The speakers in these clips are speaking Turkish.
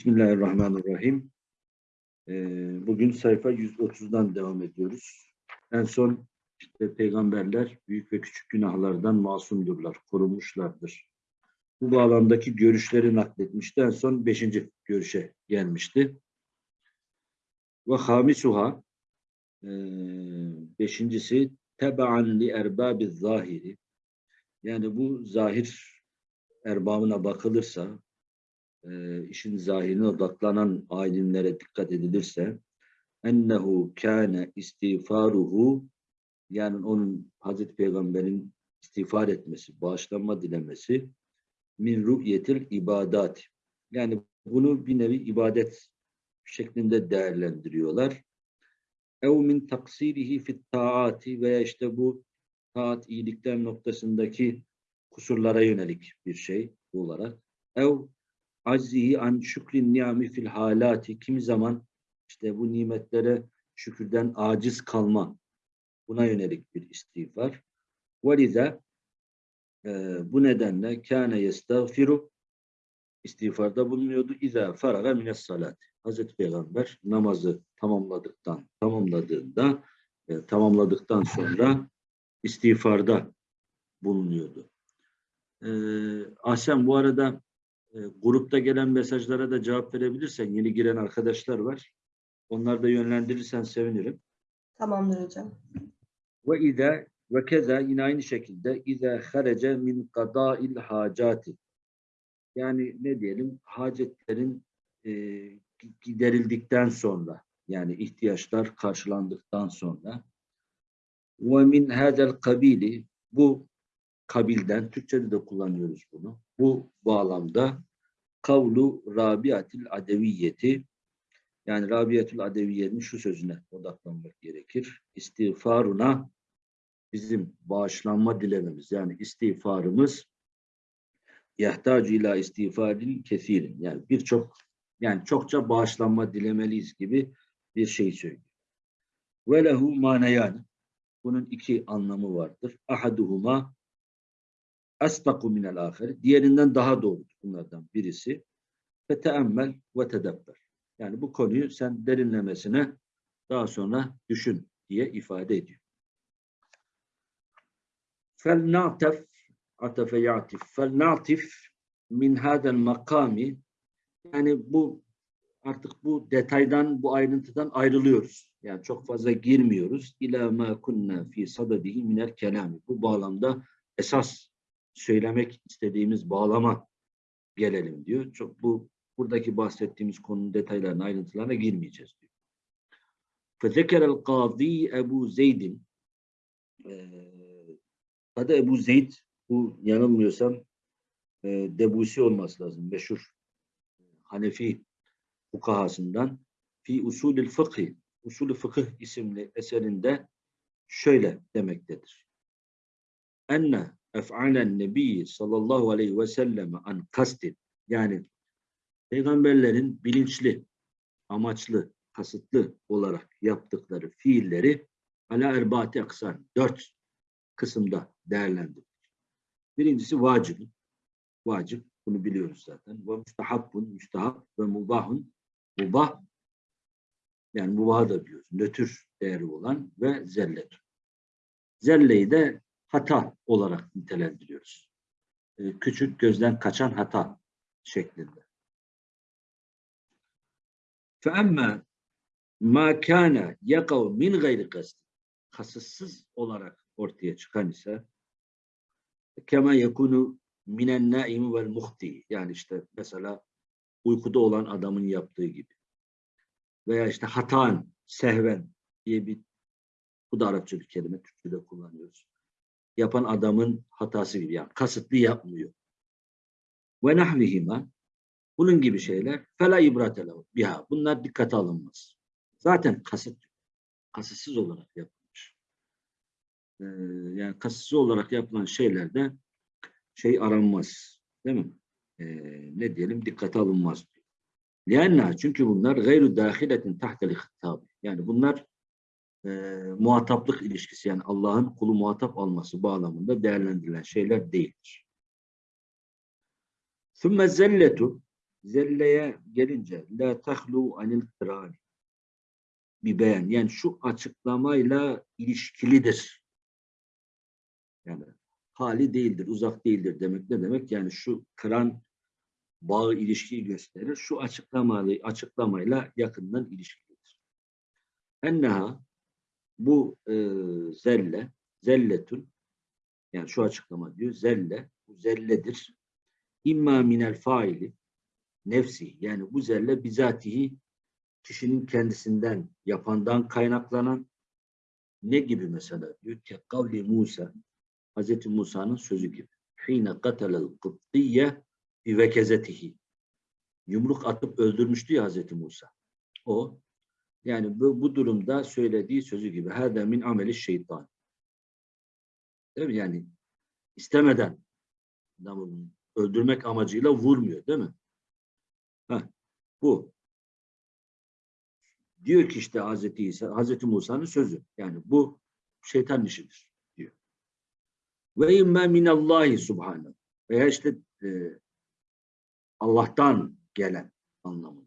Bismillahirrahmanirrahim. Ee, Bugün sayfa 130'dan devam ediyoruz. En son işte peygamberler büyük ve küçük günahlardan masumdurlar, korunmuşlardır. Bu bağlamdaki görüşleri nakletmişti. En son beşinci görüşe gelmişti. Ve hamisuha e, beşincisi tebaan li erbabi zahiri yani bu zahir erbabına bakılırsa e, işin zahirine odaklanan alimlere dikkat edilirse ennehu kâne istiğfaruhu yani onun Hazreti Peygamber'in istiğfar etmesi, bağışlanma dilemesi min ru'yetil ibadat. Yani bunu bir nevi ibadet şeklinde değerlendiriyorlar. Ev min taksirihi fit taati veya işte bu taat iyilikler noktasındaki kusurlara yönelik bir şey olarak. Ev aczihi an şükrin niyami fil halati kimi zaman işte bu nimetlere şükürden aciz kalma buna yönelik bir istiğfar. Velize e, bu nedenle kâne yestağfiru istiğfarda bulunuyordu. İzâ faraga mines salat. Hazreti Peygamber namazı tamamladıktan tamamladığında e, tamamladıktan sonra istiğfarda bulunuyordu. E, Ahsen bu arada e, grupta gelen mesajlara da cevap verebilirsen yeni giren arkadaşlar var. Onları da yönlendirirsen sevinirim. Tamamdır hocam. Ve izâ ve keza yine aynı şekilde izâ harece min kadâil hacati. Yani ne diyelim hacetlerin e, giderildikten sonra yani ihtiyaçlar karşılandıktan sonra ve min hadel kabili bu kabilden Türkçe'de de kullanıyoruz bunu. Bu bağlamda kavlu Rabiatil Adeviyeti yani Rabiatul Adeviye'nin şu sözüne odaklanmak gerekir. İstiğfaruna bizim bağışlanma dilememiz yani istiğfarımız yahtacu ila istiğfarin kesirin yani birçok yani çokça bağışlanma dilemeliyiz gibi bir şey söylüyor. Ve lehu manayan bunun iki anlamı vardır. Ahaduhuma asdaku minel ahir. Diğerinden daha doğru bunlardan birisi. Ve teemmel ve tedebber. Yani bu konuyu sen derinlemesine daha sonra düşün diye ifade ediyor. Atefe ya'tif. Fel na'tif min hadel makami yani bu artık bu detaydan, bu ayrıntıdan ayrılıyoruz. Yani çok fazla girmiyoruz. İlâ mâ kunnâ fî sadadihi minel kelâmi. Bu bağlamda esas söylemek istediğimiz bağlama gelelim diyor. Çok bu buradaki bahsettiğimiz konunun detaylarına, ayrıntılarına girmeyeceğiz diyor. فَذَكَرَ الْقَاضِي Ebu Zeyd'in adı Ebu Zeyd bu yanılmıyorsam e, Debusi olması lazım. Meşhur Hanefi fukahasından fi usulül fıkhi usulü fıkıh isimli eserinde şöyle demektedir. Enne ef'alen nebi sallallahu aleyhi ve selleme an kastin yani peygamberlerin bilinçli, amaçlı, kasıtlı olarak yaptıkları fiilleri ala erbati aksan dört kısımda değerlendirilir. Birincisi vacip. Vacip. Bunu biliyoruz zaten. Ve müstehabbun, müstehab ve mubahun. Mubah yani mubah da biliyoruz. Nötr değeri olan ve zellet. Zelleyi de hata olarak nitelendiriyoruz. Ee, küçük gözden kaçan hata şeklinde. فَاَمَّا مَا كَانَ يَقَوْ min gayri قَسْدٍ Kasıtsız olarak ortaya çıkan ise kema yekunu minen naim vel muhti yani işte mesela uykuda olan adamın yaptığı gibi veya işte hatan, sehven diye bir bu da Arapça bir kelime Türkçe'de kullanıyoruz yapan adamın hatası gibi. Yani kasıtlı yapmıyor. Ve nahvihima bunun gibi şeyler fela ibratelehu biha. Bunlar dikkate alınmaz. Zaten kasıt kasıtsız olarak yapılmış. Ee, yani kasıtsız olarak yapılan şeylerde şey aranmaz. Değil mi? Ee, ne diyelim? Dikkate alınmaz. Lianna çünkü bunlar gayru dahiletin tahtel hittab. Yani bunlar e, muhataplık ilişkisi yani Allah'ın kulu muhatap alması bağlamında değerlendirilen şeyler değildir. ثُمَّ zelletu Zelleye gelince la tahlu anil kırani bir beyan. Yani şu açıklamayla ilişkilidir. Yani hali değildir, uzak değildir demek ne demek? Yani şu kıran bağı ilişkiyi gösterir. Şu açıklamayla, açıklamayla yakından ilişkilidir. Enneha bu e, zelle, zelletun yani şu açıklama diyor zelle, bu zelledir. İmma minel faili nefsi yani bu zelle bizatihi kişinin kendisinden yapandan kaynaklanan ne gibi mesela diyor ki kavli Musa Hazreti Musa'nın sözü gibi. Hine katelel kıbdiye bi vekezetihi. Yumruk atıp öldürmüştü ya Hazreti Musa. O yani bu, bu durumda söylediği sözü gibi. Hâdâ min ameli şeytan. Değil mi? Yani istemeden öldürmek amacıyla vurmuyor değil mi? Heh, bu. Diyor ki işte Hazreti İsa, Hazreti Musa'nın sözü. Yani bu şeytan işidir diyor. Ve imme minallahi subhanahu. Veya işte e, Allah'tan gelen anlamında.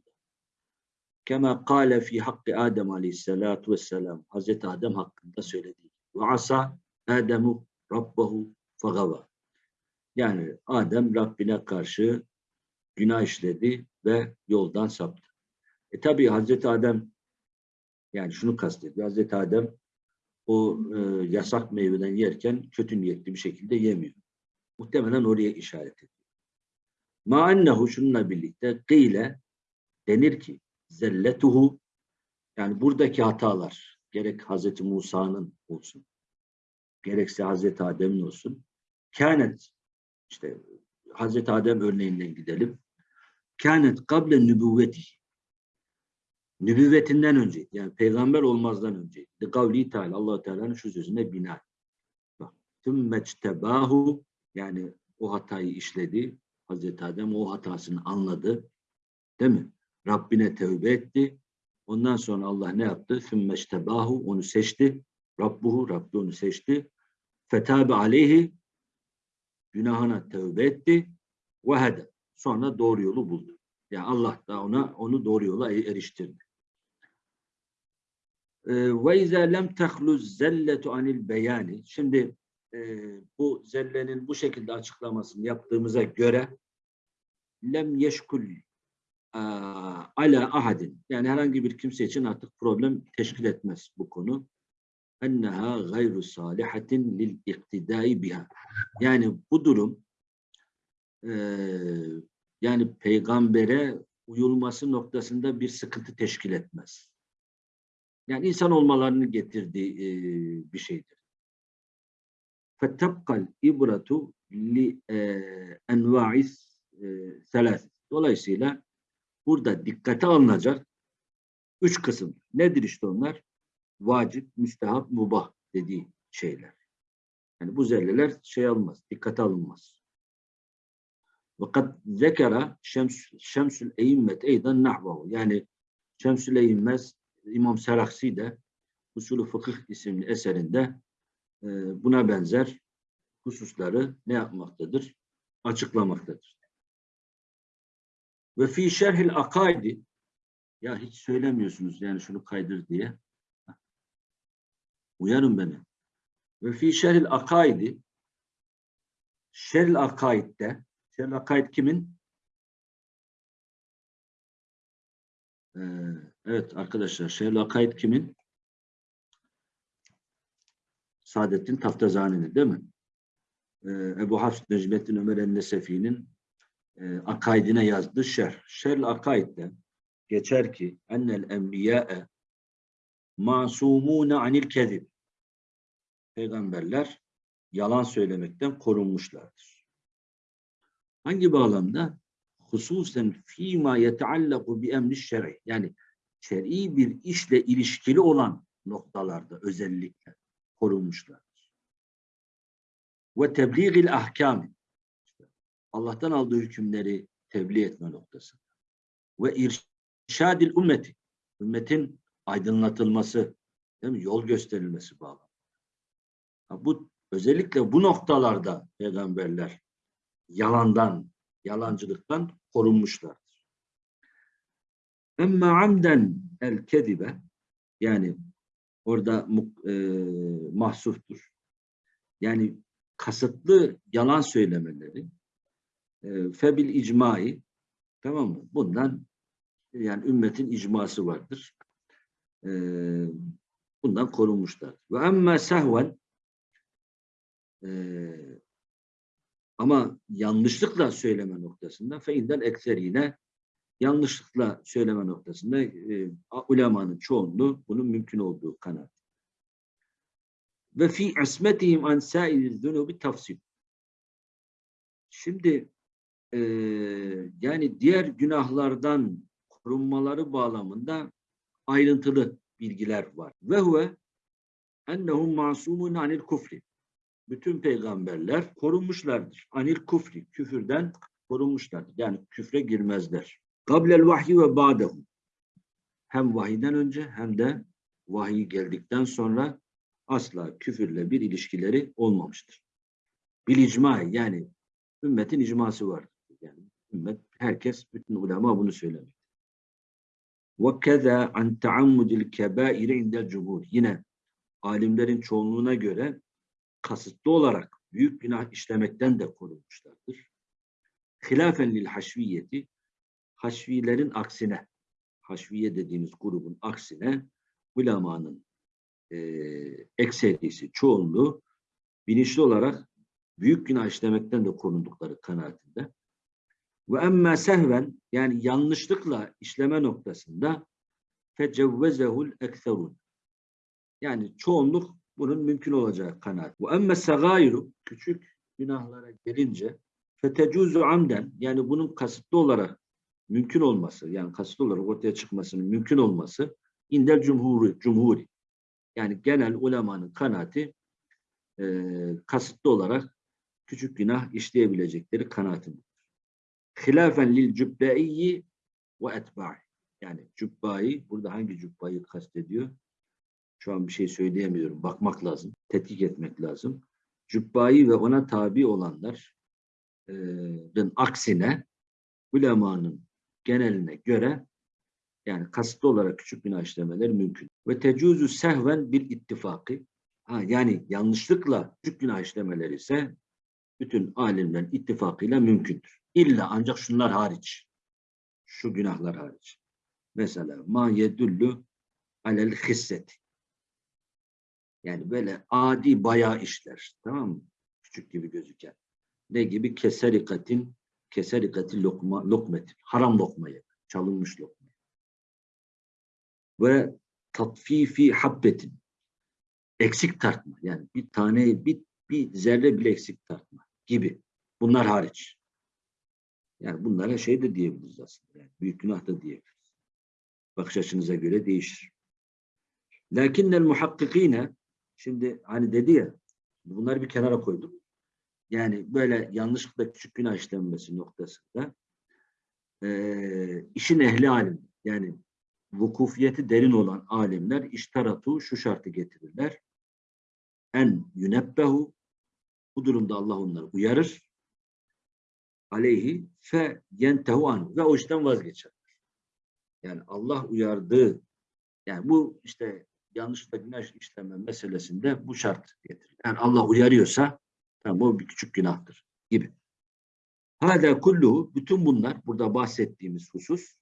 Kema kâle fi hakkı Adem aleyhissalatu vesselam. Hazreti Adem hakkında söylediği. Ve asa Ademu rabbahu fagava. Yani Adem Rabbine karşı günah işledi ve yoldan saptı. E tabi Hazreti Adem yani şunu kastediyor. Hazreti Adem o e, yasak meyveden yerken kötü niyetli bir şekilde yemiyor. Muhtemelen oraya işaret ediyor. Ma ennehu şununla birlikte kıyle denir ki zelletuhu yani buradaki hatalar gerek Hazreti Musa'nın olsun gerekse Hazreti Adem'in olsun kânet işte Hazreti Adem örneğinden gidelim. Kânet kable nübüvveti nübüvvetinden önce yani peygamber olmazdan önce de kavli Teala Allah Teala'nın şu sözüne bina. Bak, tümmeçtebahu yani o hatayı işledi. Hazreti Adem o hatasını anladı. Değil mi? Rabbine tövbe etti. Ondan sonra Allah ne yaptı? Sümmeçtebahu onu seçti. Rabbuhu Rabbi onu seçti. Fetabe aleyhi günahına tövbe etti. Ve hede. Sonra doğru yolu buldu. Yani Allah da ona onu doğru yola e- eriştirdi. Ee, Ve izâ lem tehluz zelletu anil beyani. Şimdi e, bu zellenin bu şekilde açıklamasını yaptığımıza göre lem yeşkul ee, ala ahadin yani herhangi bir kimse için artık problem teşkil etmez bu konu. Enneha gayru salihatin lil iktidai biha. Yani bu durum e, yani peygambere uyulması noktasında bir sıkıntı teşkil etmez. Yani insan olmalarını getirdiği e, bir şeydir. Fettabkal ibratu li e, enva'is e, selas. Dolayısıyla burada dikkate alınacak üç kısım. Nedir işte onlar? Vacip, müstehap, mubah dediği şeyler. Yani bu zelleler şey almaz, dikkate alınmaz. Fakat zekara şems, şemsül eğimmet eydan nahvahu. Yani şemsül eğimmez İmam Seraksi de Usulü Fıkıh isimli eserinde e, buna benzer hususları ne yapmaktadır? Açıklamaktadır. Ve fi şerhil akaidi ya hiç söylemiyorsunuz yani şunu kaydır diye. Uyarın beni. Ve fi şerhil akaidi şerhil akaidde şerhil akaid kimin? Ee, evet arkadaşlar şerhil akaid kimin? Saadettin Taftazani'nin değil mi? Ee, Ebu Hafs Necmettin Ömer el-Nesefi'nin e, akaidine yazdığı şerh. Şerh akaidde geçer ki ennel enbiya'e masumune anil kezib. Peygamberler yalan söylemekten korunmuşlardır. Hangi bağlamda? Hususen fîmâ yeteallaku bi emri şer'i. Yani şer'i bir işle ilişkili olan noktalarda özellikle korunmuşlardır. Ve tebliğil ahkâmi. Allah'tan aldığı hükümleri tebliğ etme noktası. Ve irşadil ümmeti. Ümmetin aydınlatılması, değil mi? yol gösterilmesi bağlı. Bu özellikle bu noktalarda peygamberler yalandan, yalancılıktan korunmuşlardır. Emme amden el kedibe yani orada e, mahsuftur. Yani kasıtlı yalan söylemeleri e, febil icmai tamam mı? Bundan yani ümmetin icması vardır. E, bundan korunmuşlar. Ve emme sehven e, ama yanlışlıkla söyleme noktasında feindel ekserine yanlışlıkla söyleme noktasında e, ulemanın çoğunluğu bunun mümkün olduğu kanaat. Ve fi ismetihim an sairi zunubi tafsil. Şimdi e, yani diğer günahlardan korunmaları bağlamında ayrıntılı bilgiler var. Ve huve ennehum masumun anil kufri. Bütün peygamberler korunmuşlardır. Anil kufri, küfürden korunmuşlardır. Yani küfre girmezler. Kablel vahyi ve ba'dehu. Hem vahiyden önce hem de vahiy geldikten sonra asla küfürle bir ilişkileri olmamıştır. Bil icma yani ümmetin icması var. Yani ümmet herkes bütün ulema bunu. Ve keza an taammudil kebair indel cumhur. Yine alimlerin çoğunluğuna göre kasıtlı olarak büyük günah işlemekten de korunmuşlardır. Hilafen lil haşviyeti haşvilerin aksine haşviye dediğimiz grubun aksine ulemanın e, ekserisi, çoğunluğu bilinçli olarak büyük günah işlemekten de korundukları kanaatinde. Ve emme sehven yani yanlışlıkla işleme noktasında fecevvezehul ekserun. Yani çoğunluk bunun mümkün olacağı kanaat. Ve emme segayru küçük günahlara gelince fetecuzu amden yani bunun kasıtlı olarak mümkün olması yani kasıtlı olarak ortaya çıkmasının mümkün olması indel cumhuri, cumhuri. Yani genel ulemanın kanaati e, kasıtlı olarak küçük günah işleyebilecekleri kanaatindedir. Hilafen lil cübbeyyi ve etba'i. Yani cübbayı, burada hangi cübbayı kastediyor? Şu an bir şey söyleyemiyorum. Bakmak lazım. Tetkik etmek lazım. Cübbayı ve ona tabi olanların aksine ulemanın geneline göre yani kasıtlı olarak küçük günah işlemeler mümkün. Ve tecuzu sehven bil ittifakı. Ha, yani yanlışlıkla küçük günah işlemeleri ise bütün alimlerin ittifakıyla mümkündür. İlla ancak şunlar hariç. Şu günahlar hariç. Mesela ma yedullu alel hisseti. Yani böyle adi bayağı işler. Tamam mı? Küçük gibi gözüken. Ne gibi? Keserikatin, keserikati lokma, lokmetin. Haram lokmayı. Çalınmış lokma. Ve tatfifi habbetin. Eksik tartma. Yani bir tane, bir, bir zerre bile eksik tartma gibi. Bunlar hariç. Yani bunlara şey de diyebiliriz aslında. Yani büyük günah da diyebiliriz. Bakış açınıza göre değişir. Lakinnel muhakkikine şimdi hani dedi ya bunları bir kenara koydum. Yani böyle yanlışlıkla küçük günah işlenmesi noktasında e, işin ehli alim yani vukufiyeti derin olan alimler iştaratu şu şartı getirirler. En yünebbehu bu durumda Allah onları uyarır. Aleyhi fe yentehu an ve o işten vazgeçer. Yani Allah uyardığı yani bu işte yanlışlıkla günah işleme meselesinde bu şart getirir. Yani Allah uyarıyorsa tamam bu bir küçük günahtır gibi. Hâdâ kulluhu bütün bunlar burada bahsettiğimiz husus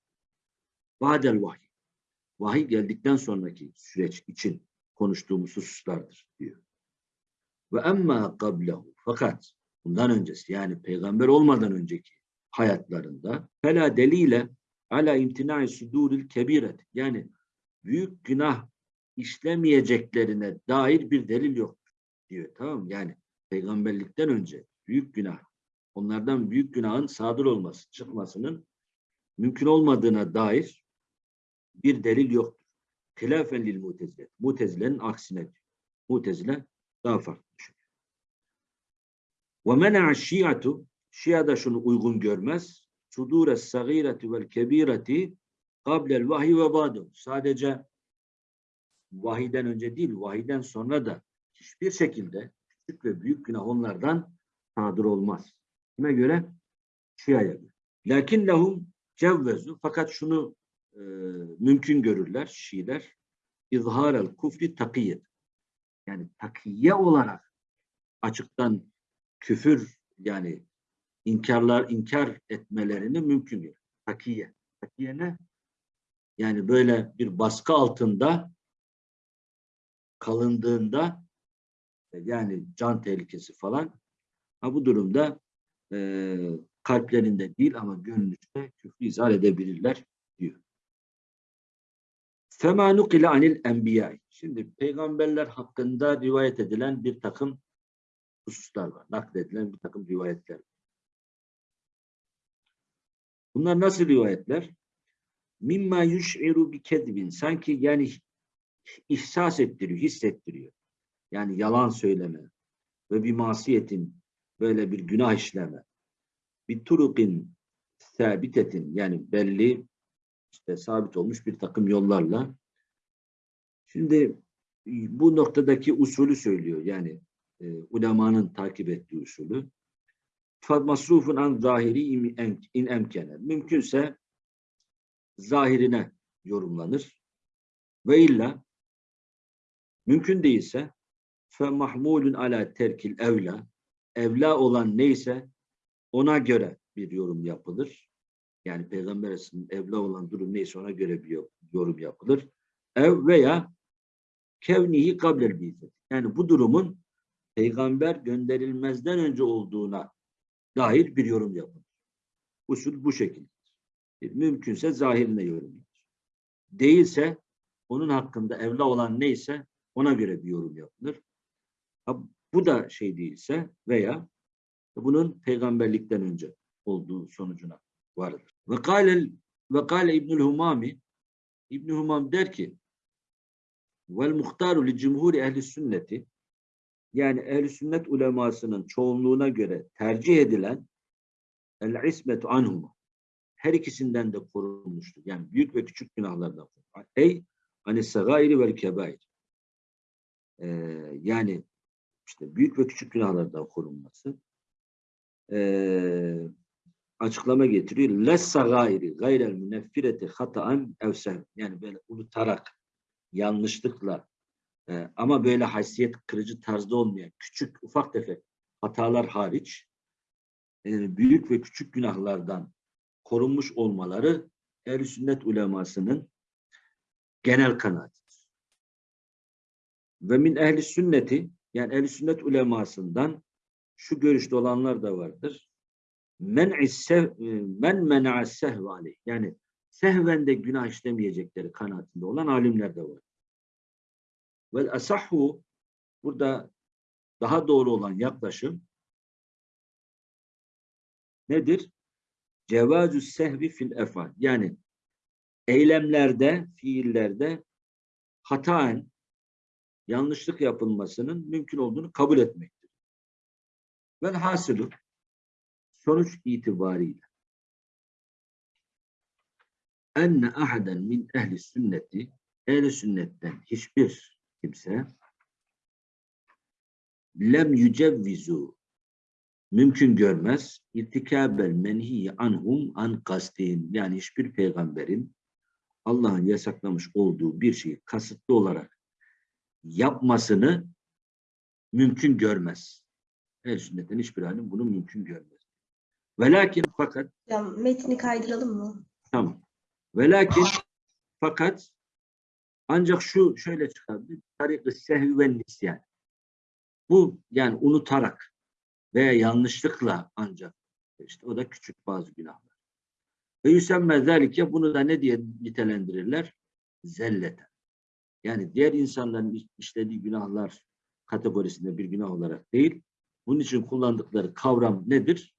vadel vahiy. Vahiy geldikten sonraki süreç için konuştuğumuz hususlardır diyor. Ve emma qablehu fakat bundan öncesi yani peygamber olmadan önceki hayatlarında fela delile ala imtinai suduril kebiret yani büyük günah işlemeyeceklerine dair bir delil yok diyor tamam? Yani peygamberlikten önce büyük günah onlardan büyük günahın sadır olması çıkmasının mümkün olmadığına dair bir delil yoktur. Hilafen lil mutezile. Mutezilenin aksine. Mutezile daha farklı düşünüyor. Ve mena'a şiatu Şia da şunu uygun görmez. Sudure sagireti vel kebireti kablel vahiy ve badu. Sadece vahiden önce değil, vahiden sonra da hiçbir şekilde küçük ve büyük günah onlardan sadır olmaz. Kime göre? Şia'ya göre. Lakin lehum cevvezu fakat şunu e, mümkün görürler Şiiler. İzharel kufri takiyet. Yani takiye olarak açıktan küfür yani inkarlar inkar etmelerini mümkün görür. Takiye. Takiye ne? Yani böyle bir baskı altında kalındığında e, yani can tehlikesi falan ha bu durumda e, kalplerinde değil ama gönlünde küfrü izah edebilirler diyor. Fema nukile anil enbiya. Şimdi peygamberler hakkında rivayet edilen bir takım hususlar var. Nakledilen bir takım rivayetler. var. Bunlar nasıl rivayetler? Mimma yuş'iru bi kedbin. Sanki yani ihsas ettiriyor, hissettiriyor. Yani yalan söyleme ve bir masiyetin böyle bir günah işleme. Bir turukin sabitetin yani belli işte sabit olmuş bir takım yollarla. Şimdi bu noktadaki usulü söylüyor. Yani e, ulemanın takip ettiği usulü. Masrufun an zahiri in emkene. Mümkünse zahirine yorumlanır. Ve illa mümkün değilse fe mahmulun ala terkil evla evla olan neyse ona göre bir yorum yapılır. Yani Peygamber evla olan durum neyse ona göre bir yorum yapılır. Ev veya kevnihi kablel bizet. Yani bu durumun peygamber gönderilmezden önce olduğuna dair bir yorum yapılır. Usul bu şekilde. Mümkünse zahirine yorum yapılır. Değilse onun hakkında evla olan neyse ona göre bir yorum yapılır. Ha, bu da şey değilse veya bunun peygamberlikten önce olduğu sonucuna vardır. Ve kâle ve kâle İbnül Humami İbn Humam der ki vel muhtaru li cumhur ehli sünneti yani ehli sünnet ulemasının çoğunluğuna göre tercih edilen el ismetu anhum her ikisinden de korunmuştur. Yani büyük ve küçük günahlardan. Ey hani sagairi vel kebair. Ee, yani işte büyük ve küçük günahlardan korunması. Ee, açıklama getiriyor. Lessa gayri gayrel müneffireti hataen evsen. Yani böyle unutarak, yanlışlıkla e, ama böyle haysiyet kırıcı tarzda olmayan küçük, ufak tefek hatalar hariç e, büyük ve küçük günahlardan korunmuş olmaları ehl sünnet ulemasının genel kanaatidir. Ve min ehli sünneti yani ehl sünnet ulemasından şu görüşte olanlar da vardır. Men sev men mena'a sehve yani sehvende günah işlemeyecekleri kanaatinde olan alimler de var. Ve asahhu burada daha doğru olan yaklaşım nedir? Cevazü sehvi fil efal. Yani eylemlerde, fiillerde hataen yanlışlık yapılmasının mümkün olduğunu kabul etmektir. Ve hasılı sonuç itibariyle enne ahaden min ehli sünneti ehli sünnetten hiçbir kimse lem yücevvizu mümkün görmez irtikabel menhi anhum an kastin yani hiçbir peygamberin Allah'ın yasaklamış olduğu bir şeyi kasıtlı olarak yapmasını mümkün görmez. El sünnetten hiçbir alim bunu mümkün görmez. Velakin fakat Ya metni kaydıralım mı? tamam. Velakin fakat ancak şu şöyle çıkabilir. Tarik-ı sehvi ve nisyan. Bu yani unutarak veya yanlışlıkla ancak işte o da küçük bazı günahlar. Ve yüsemme zelike bunu da ne diye nitelendirirler? Zelleten. Yani diğer insanların işlediği günahlar kategorisinde bir günah olarak değil, bunun için kullandıkları kavram nedir?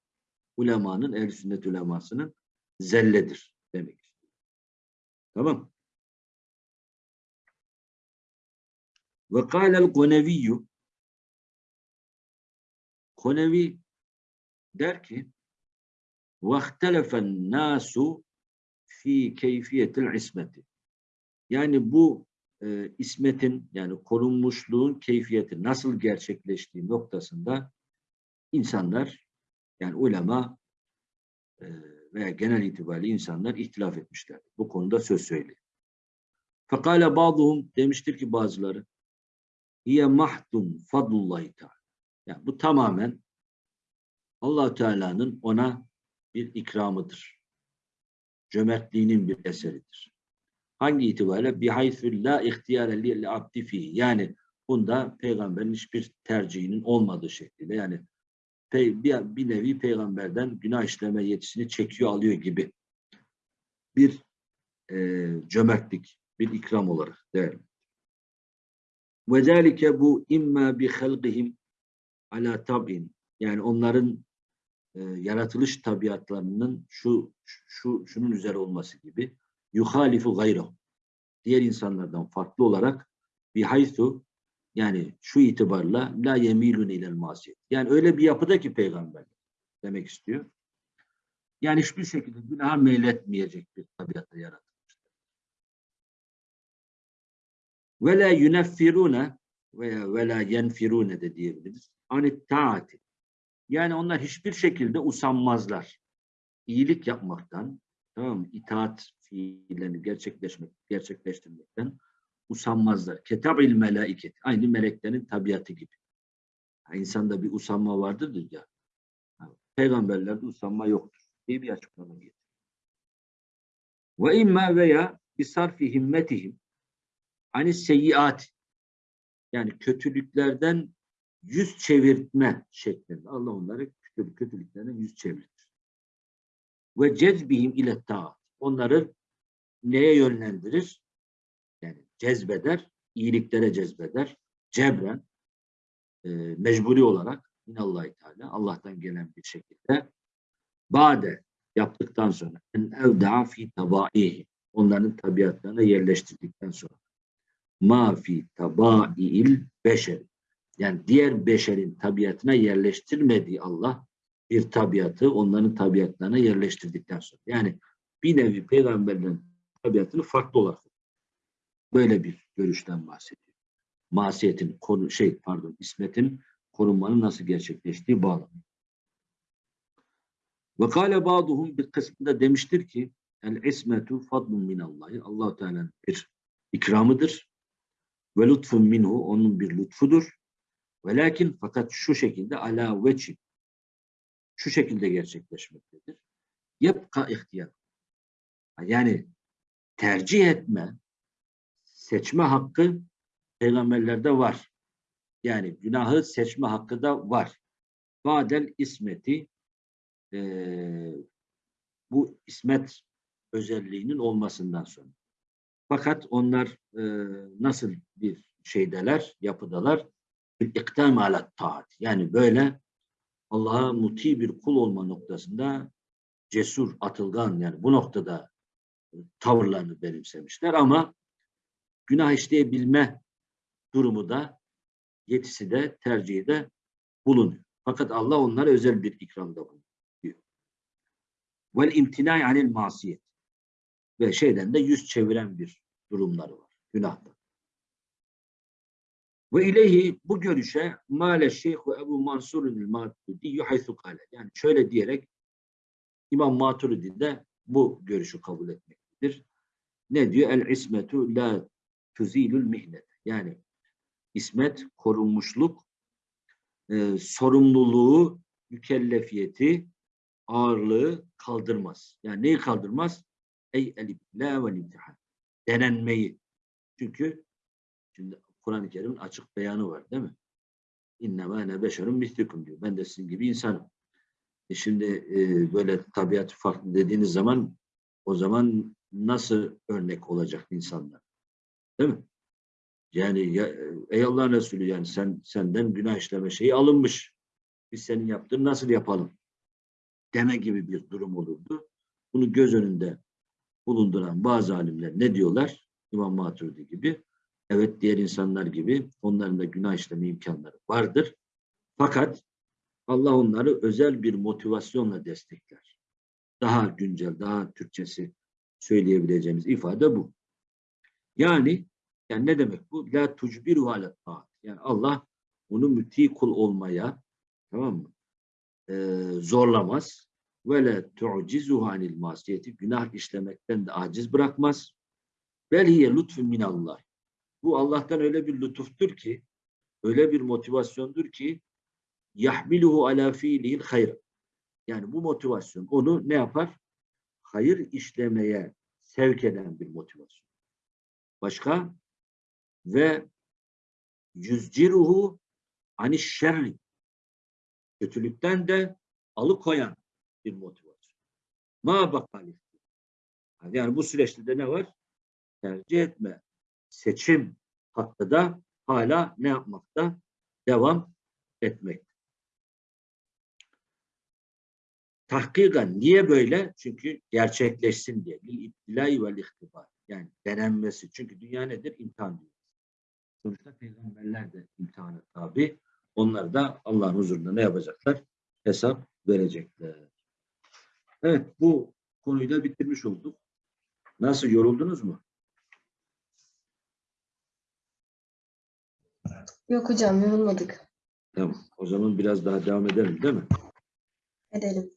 Ulemanın, ehl sünnet ulemasının zelledir demek. Tamam. Ve kâlel koneviyyü Konevi der ki وَاخْتَلَفَ النَّاسُ fi keyfiyetil ismeti. Yani bu e, ismetin yani korunmuşluğun keyfiyeti nasıl gerçekleştiği noktasında insanlar yani ulema e, veya genel itibariyle insanlar ihtilaf etmişler. Bu konuda söz söylüyor. Fekale bazıhum demiştir ki bazıları hiye mahdun fadlullahi teala. Yani bu tamamen allah Teala'nın ona bir ikramıdır. Cömertliğinin bir eseridir. Hangi itibariyle? Bihaythü la ihtiyare li abdi. Yani bunda peygamberin hiçbir tercihinin olmadığı şekilde yani bir, bir nevi peygamberden günah işleme yetisini çekiyor alıyor gibi bir e, cömertlik, bir ikram olarak değerli. Ve zâlike bu imma bi halqihim ala tab'in yani onların e, yaratılış tabiatlarının şu şu şunun üzere olması gibi yuhalifu gayrahu diğer insanlardan farklı olarak bihaythu yani şu itibarla la yemilun ilel masiyet. Yani öyle bir yapıda ki peygamber demek istiyor. Yani hiçbir şekilde günaha meyletmeyecek bir tabiata yaratılmış. Ve la yuneffirune veya ve la yenfirune de diyebiliriz. Anit taati. Yani onlar hiçbir şekilde usanmazlar. İyilik yapmaktan, tamam mı? İtaat fiillerini gerçekleşmek, gerçekleştirmekten usanmazlar. Ketabil melaiket. Aynı meleklerin tabiatı gibi. İnsanda bir usanma vardır ya. Peygamberlerde usanma yoktur diye bir açıklama getiriyor. Ve imma veya bisarfi himmetihim hani seyyiat yani kötülüklerden yüz çevirtme şeklinde. Allah onları kötülük, kötülüklerden yüz çevirtir. Ve cezbihim ile taat. Onları neye yönlendirir? Yani cezbeder, iyiliklere cezbeder. Cebren, e, mecburi olarak minallah Teala Allah'tan gelen bir şekilde bade yaptıktan sonra en evda'a fi tabaihi onların tabiatlarına yerleştirdikten sonra ma fi tabai'il beşer yani diğer beşerin tabiatına yerleştirmediği Allah bir tabiatı onların tabiatlarına yerleştirdikten sonra yani bir nevi peygamberlerin tabiatını farklı olarak böyle bir görüşten bahsediyor. Masiyetin konu şey pardon ismetin korunmanın nasıl gerçekleştiği bağlı. Ve kâle ba'duhum bir kısmında demiştir ki el ismetu fadlun minallahi allah Teala'nın bir ikramıdır. Ve lütfun minhu onun bir lütfudur. Ve lakin fakat şu şekilde ala veçi şu şekilde gerçekleşmektedir. Yepka ihtiyar. Yani tercih etme, seçme hakkı peygamberlerde var. Yani günahı seçme hakkı da var. Badel ismeti eee, bu ismet özelliğinin olmasından sonra. Fakat onlar eee, nasıl bir şeydeler, yapıdalar? İkdam alat taat. Yani böyle Allah'a muti bir kul olma noktasında cesur, atılgan yani bu noktada tavırlarını benimsemişler ama günah işleyebilme durumu da yetisi de tercihi de bulunuyor. Fakat Allah onlara özel bir ikramda bulunuyor. Vel imtina anil masiyet ve şeyden de yüz çeviren bir durumları var. Günahta. Ve ileyhi bu görüşe male şeyhu Ebu Mansur'un Maturidi haythu kale. Yani şöyle diyerek İmam Maturidi de bu görüşü kabul etmektedir. Ne diyor? El ismetu la tuzilul mihnet. Yani ismet, korunmuşluk, e, sorumluluğu, mükellefiyeti, ağırlığı kaldırmaz. Yani neyi kaldırmaz? Ey elibla ve imtihan. Denenmeyi. Çünkü şimdi Kur'an-ı Kerim'in açık beyanı var değil mi? İnnemâ ene beşerun mislikum diyor. Ben de sizin gibi insanım. E şimdi e, böyle tabiatı farklı dediğiniz zaman o zaman nasıl örnek olacak insanlar? Değil mi? Yani ya, ey Allah'ın Resulü yani sen senden günah işleme şeyi alınmış. Biz senin yaptığını nasıl yapalım? Deme gibi bir durum olurdu. Bunu göz önünde bulunduran bazı alimler ne diyorlar? İmam Maturidi gibi. Evet diğer insanlar gibi onların da günah işleme imkanları vardır. Fakat Allah onları özel bir motivasyonla destekler. Daha güncel, daha Türkçesi söyleyebileceğimiz ifade bu. Yani yani ne demek bu? La tucbiru ala taat. Yani Allah onu müti kul olmaya tamam mı? Ee, zorlamaz. Ve la tu'cizuhu anil masiyeti günah işlemekten de aciz bırakmaz. Bel hiye lütfun minallah. Bu Allah'tan öyle bir lütuftur ki, öyle bir motivasyondur ki yahmiluhu ala fiilihil hayr. Yani bu motivasyon onu ne yapar? Hayır işlemeye sevk eden bir motivasyon. Başka? Ve yüzciruhu ani şerri. Kötülükten de alıkoyan bir motivasyon. Ma bakali. Yani bu süreçte de ne var? Tercih etme. Seçim hakkı da hala ne yapmakta? Devam etmek. Tahkikan niye böyle? Çünkü gerçekleşsin diye. Lil iptilai vel ihtibar. Yani denenmesi. Çünkü dünya nedir? İmtihan diyor. Sonuçta peygamberler de imtihana tabi. Onlar da Allah'ın huzurunda ne yapacaklar? Hesap verecekler. Evet bu konuyu da bitirmiş olduk. Nasıl yoruldunuz mu? Yok hocam yorulmadık. Tamam. O zaman biraz daha devam edelim değil mi? Edelim.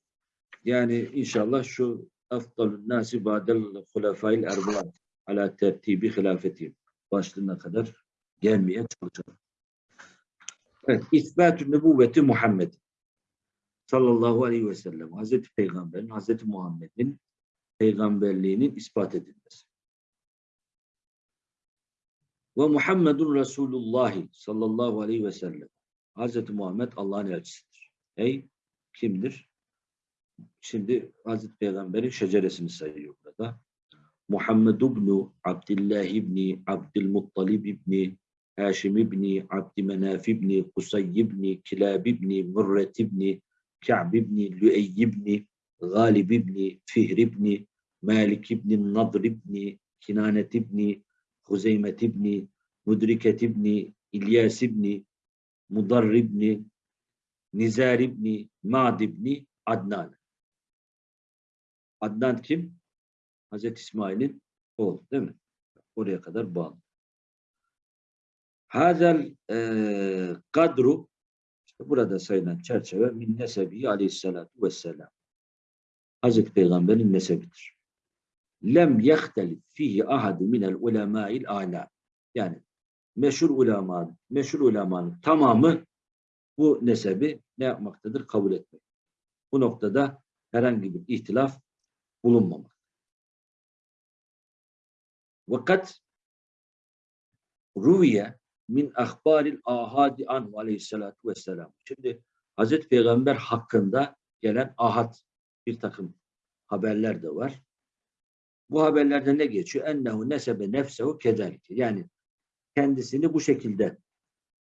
Yani inşallah şu afdalun nasi ba'del hulefâil erba'a ala tertibi hilafetihim başlığına kadar gelmeye çalışalım. Evet, İsbatü nübüvveti Muhammed sallallahu aleyhi ve sellem Hazreti Peygamber'in, Hazreti Muhammed'in peygamberliğinin ispat edilmesi. Ve Muhammedun Resulullah sallallahu aleyhi ve sellem Hazreti Muhammed Allah'ın elçisidir. Ey kimdir? Şimdi Hazreti Peygamber'in şeceresini sayıyor burada. Muhammed ibn Abdullah ibn Abdülmuttalib ibn Haşim ibn Abdümenaf ibn Kusay ibn Kilab ibn Murret ibn Ka'b ibn Lüey ibn Galib ibn Fihr ibn Malik ibn Nadr ibn Kinanet ibn Huzeymet ibn Mudriket ibn İlyas ibn Mudar ibn Nizar ibn Ma'd ibn Adnan. Adnan kim? Hazreti İsmail'in oğlu değil mi? Oraya kadar bağlı. Hazel kadru burada sayılan çerçeve min nesebi aleyhissalatu vesselam. Hazreti Peygamber'in nesebidir. Lem yehtelif fihi ahadu minel ulemâil âlâ. Yani meşhur ulema, meşhur ulemanın tamamı bu nesebi ne yapmaktadır? Kabul etmek. Bu noktada herhangi bir ihtilaf bulunmamak. Vakat ruviye min ahbaril ahadi anhu aleyhissalatu vesselam. Şimdi Hazreti Peygamber hakkında gelen ahad bir takım haberler de var. Bu haberlerde ne geçiyor? Ennehu nesebe nefsehu kezelike. Yani kendisini bu şekilde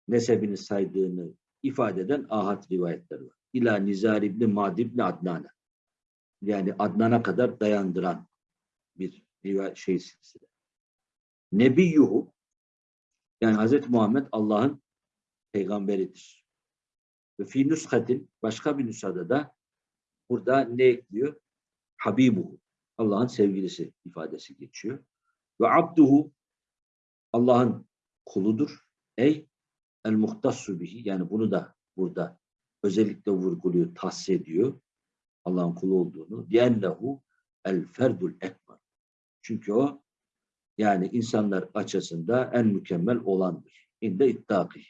nesebini saydığını ifade eden ahad rivayetler var. İla Nizar İbni Mad İbni Adnan'a. Yani Adnan'a kadar dayandıran bir rivayet şey silsile. Nebiyyuhu yani Hazreti Muhammed Allah'ın peygamberidir. Ve fi nüskatin başka bir nüshada da burada ne ekliyor? Habibuhu. Allah'ın sevgilisi ifadesi geçiyor. Ve abduhu Allah'ın kuludur. Ey el muhtassu bihi yani bunu da burada özellikle vurguluyor, tahsis ediyor. Allah'ın kulu olduğunu. Diyennehu el ferdul ekber. Çünkü o yani insanlar açısında en mükemmel olandır. İnde ittaki.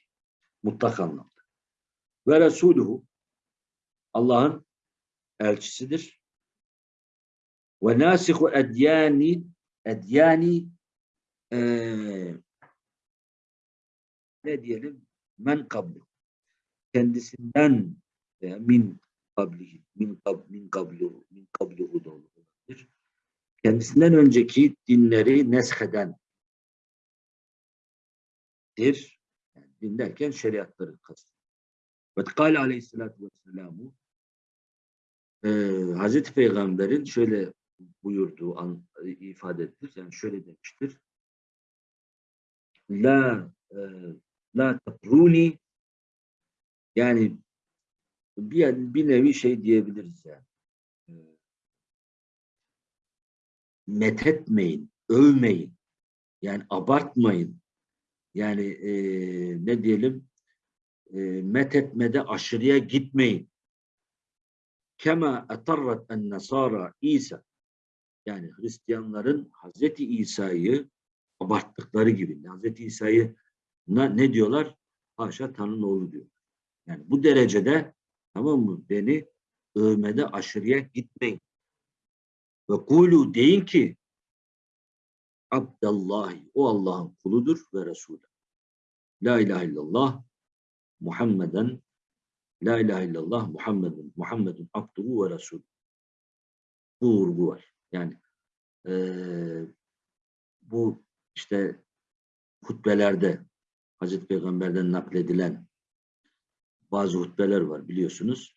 Mutlak anlamda. Ve Resuluhu Allah'ın elçisidir. Ve nasihu edyani edyani eee ne diyelim men kablu kendisinden veya min kablihi min kab min kablu min kabluhu da. Kendisinden önceki dinleri nesheden dir. Yani din derken şeriatları kastı. Ve kâle aleyhissalâtu vesselamu e, Hazreti Peygamber'in şöyle buyurduğu an, ifade edilir. Yani şöyle demiştir. La e, la tatruni yani bir, bir nevi şey diyebiliriz yani. E, methetmeyin, övmeyin. Yani abartmayın. Yani e, ne diyelim e, methetmede aşırıya gitmeyin. kema etarrat en nasara İsa yani Hristiyanların Hazreti İsa'yı abarttıkları gibi Hazreti İsa'yı ne diyorlar? Haşa Tanrı'nın oğlu diyor. Yani bu derecede tamam mı? Beni övmede aşırıya gitmeyin. Ve kulu deyin ki Abdallahi o Allah'ın kuludur ve Resulü. La ilahe illallah Muhammeden La ilahe illallah Muhammedun Muhammedun abduhu ve Resulü. Bu vurgu var. Yani eee, bu işte hutbelerde Hazreti Peygamber'den nakledilen bazı hutbeler var biliyorsunuz.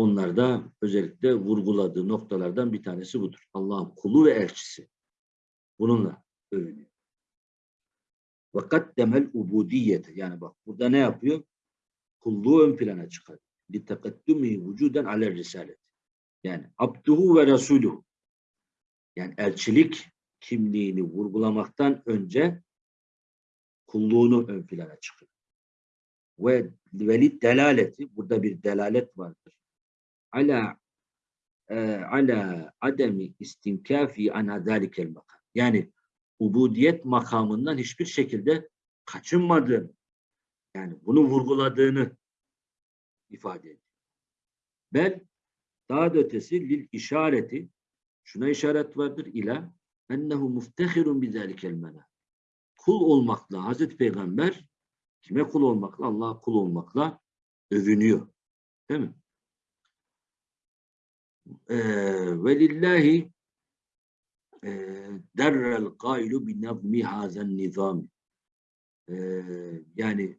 Onlarda özellikle vurguladığı noktalardan bir tanesi budur. Allah'ın kulu ve elçisi. Bununla övünüyor. Ve kaddemel ubudiyete. Yani bak burada ne yapıyor? Kulluğu ön plana çıkar. Litekaddumi vücuden aler risalet. Yani abduhu ve resuluhu. Yani elçilik kimliğini vurgulamaktan önce kulluğunu ön plana çıkıyor. Ve velid delaleti, burada bir delalet vardır. Ala e, ala ademi istinkafi ana zalikel makam. Yani ubudiyet makamından hiçbir şekilde kaçınmadığını, yani bunu vurguladığını ifade ediyor. Bel daha da ötesi lil işareti şuna işaret vardır ila ennehu muftehirun bizalikel mena. Kul olmakla Hazreti Peygamber kime kul olmakla? Allah'a kul olmakla övünüyor. Değil mi? Ee, ve lillahi e, derrel gailu bi nazmi hazen nizam. Ee, yani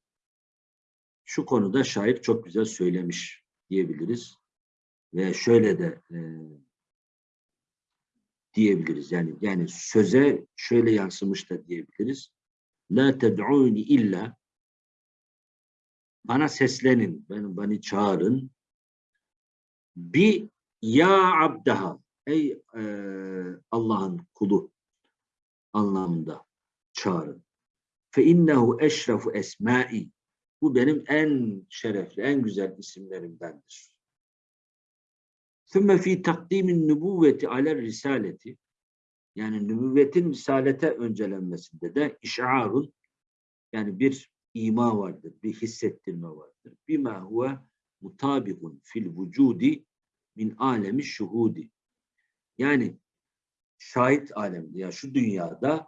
şu konuda şair çok güzel söylemiş diyebiliriz. Ve şöyle de e, diyebiliriz. Yani yani söze şöyle yansımış da diyebiliriz. La ted'uni illa bana seslenin, beni, beni çağırın. Bi ya abdaha ey e, Allah'ın kulu anlamında çağırın. Fe innehu eşrefu esmai bu benim en şerefli, en güzel isimlerimdendir. Sümme fi takdimin nübüvveti aler risaleti yani nübüvvetin risalete öncelenmesinde de işarun yani bir ima vardır, bir hissettirme vardır. Bima huve mutabikun fil vücudi min alemi şuhudi. Yani şahit alemde ya şu dünyada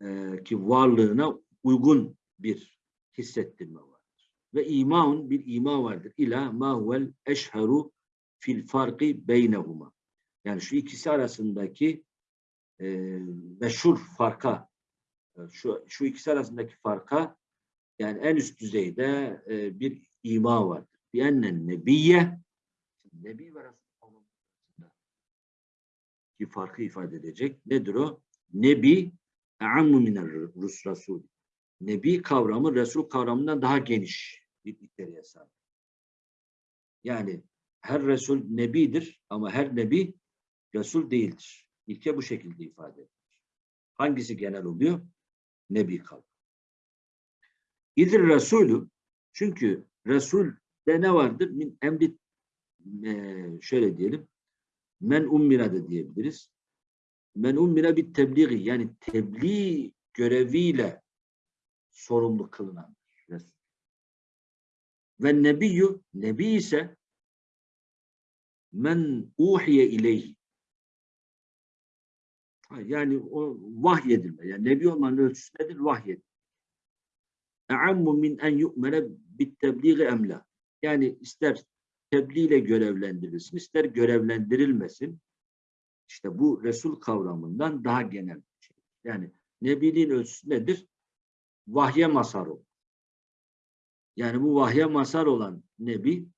e, ki varlığına uygun bir hissettirme vardır. Ve imaun bir ima vardır. İla ma huvel eşheru fil farkı beynehuma. Yani şu ikisi arasındaki e, meşhur farka e, şu, şu ikisi arasındaki farka yani en üst düzeyde e, bir ima vardır. Bir ennen nebiye Nebi ve Resul ki farkı ifade edecek. Nedir o? Nebi e'ammu minel rus rasul. Nebi kavramı Resul kavramından daha geniş bir içeriğe sahip. Yani her Resul Nebidir ama her Nebi Resul değildir. İlke bu şekilde ifade edilir. Hangisi genel oluyor? Nebi kavramı. İdir Resulü çünkü Resul'de ne vardır? Min emri e, şöyle diyelim men ummira da diyebiliriz. Men ummira bir tebliği yani tebliğ göreviyle sorumlu kılınan. Ve nebiyyü nebi ise men uhiye ileyhi yani o vahyedilme. Yani nebi olmanın ölçüsü nedir? Vahyedilme. E'ammu min en yu'mene bit tebliği emla. Yani ister tebliğ ile görevlendirilsin, ister görevlendirilmesin. İşte bu Resul kavramından daha genel bir şey. Yani Nebiliğin ölçüsü nedir? Vahye masar olmak. Yani bu vahye masar olan Nebi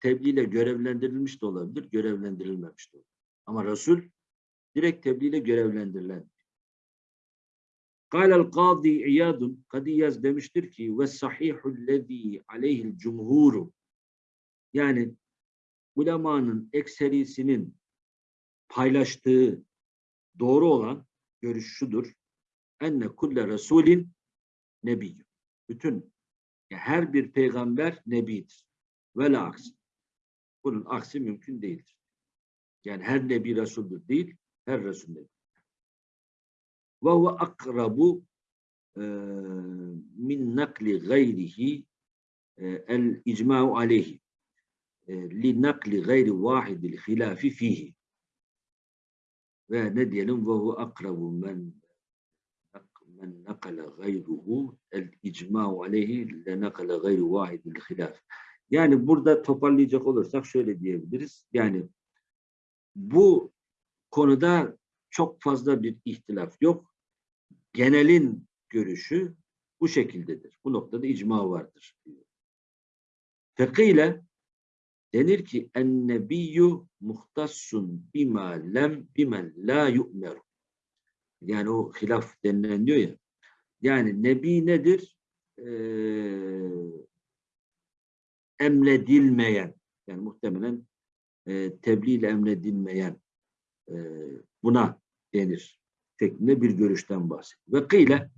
tebliğ ile görevlendirilmiş de olabilir, görevlendirilmemiş de olabilir. Ama Resul direkt tebliğ ile görevlendirilen. Kâlel kâdî İyadun, Kadiyaz demiştir ki ve sahihul lezî aleyhil cumhuru yani ulemanın ekserisinin paylaştığı doğru olan görüş şudur. Enne kulle resulin nebiyyü. Bütün her bir peygamber nebidir. Ve aks. Bunun aksi mümkün değildir. Yani her nebi Resul'dür değil, her Resul nebi. Ve huve akrabu min nakli gayrihi el icma'u aleyhi e, li nakli gayri vahidil hilafi fihi ve ne diyelim ve huve akrabu men men nakala gayruhu el icma'u aleyhi le nakala gayri vahidil hilaf yani burada toparlayacak olursak şöyle diyebiliriz. Yani bu konuda çok fazla bir ihtilaf yok. Genelin görüşü bu şekildedir. Bu noktada icma vardır. Fekile denir ki ennebiyyü muhtassun bima lem bimen la yu'meru. Yani o hilaf denilen diyor ya. Yani nebi nedir? Ee, emredilmeyen yani muhtemelen e, tebliğ ile emredilmeyen e, buna denir şeklinde bir görüşten bahsediyor. Ve kıyle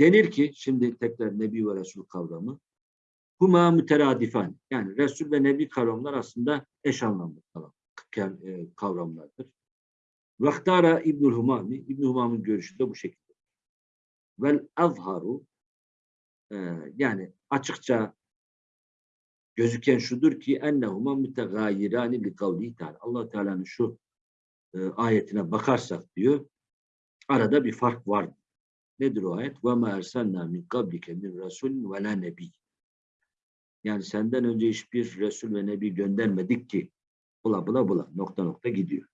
denir ki şimdi tekrar Nebi ve Resul kavramı huma müteradifan yani Resul ve Nebi kavramlar aslında eş anlamlı e, kavramlardır. Vaktara İbnül Humami İbnül Humam'ın görüşü de bu şekilde. Vel azharu e, yani açıkça gözüken şudur ki ennehuma mütegayirani li kavlihi teala. Allah Teala'nın şu e, ayetine bakarsak diyor arada bir fark var. Nedir o ayet? Ve ma ersalna min kablike min rasulin ve la nebi. Yani senden önce hiçbir resul ve nebi göndermedik ki bula bula bula nokta nokta gidiyor.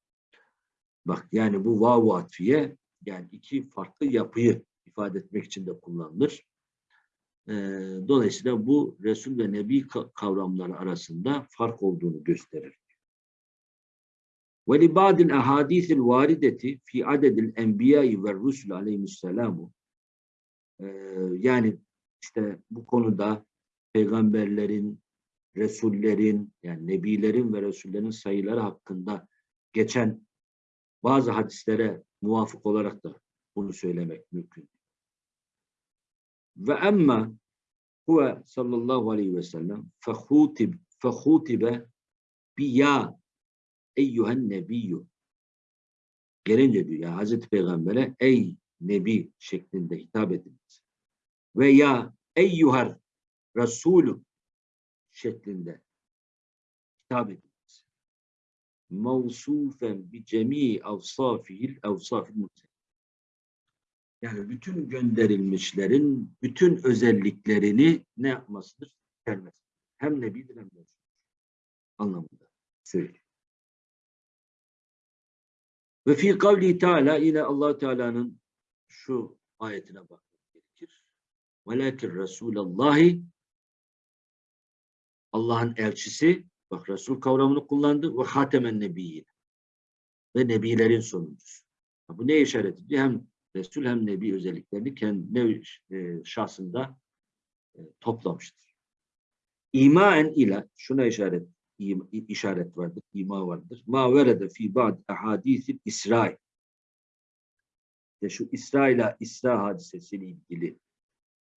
Bak yani bu vav atfiye yani iki farklı yapıyı ifade etmek için de kullanılır. E, dolayısıyla bu Resul ve Nebi kavramları arasında fark olduğunu gösterir. Ve li ba'dil ahadisil fi adedil enbiyai ve rusul aleyhisselamu yani işte bu konuda peygamberlerin, resullerin yani nebilerin ve resullerin sayıları hakkında geçen bazı hadislere muvafık olarak da bunu söylemek mümkün. Ve emma huve sallallahu aleyhi ve sellem fehutib fehutibe bi ya eyyühen nebiyyü gelince diyor ya Hazreti Peygamber'e ey nebi şeklinde hitap edilmesi ve ya eyyuhar Resulü şeklinde hitap edilmesi mevsufen bi cemi avsafihil avsafil yani bütün gönderilmişlerin bütün özelliklerini ne yapmasıdır? Vermesi. Hem nebidir hem de anlamında söylüyor. Ve fi kavli Teala yine allah Teala'nın şu ayetine bakmak gerekir. Velakin Resulallahi Allah'ın elçisi bak Resul kavramını kullandı ve hatemen nebiyyin ve nebilerin sonuncusu. Bu ne işaret ediyor? Hem Resul hem Nebi özelliklerini kendi e, şahsında e, toplamıştır. İmaen ile şuna işaret işaret vardır, ima vardır. Ma verede fi ba'd ahadisil İsrail. İşte şu İsra ile İsra hadisesiyle ilgili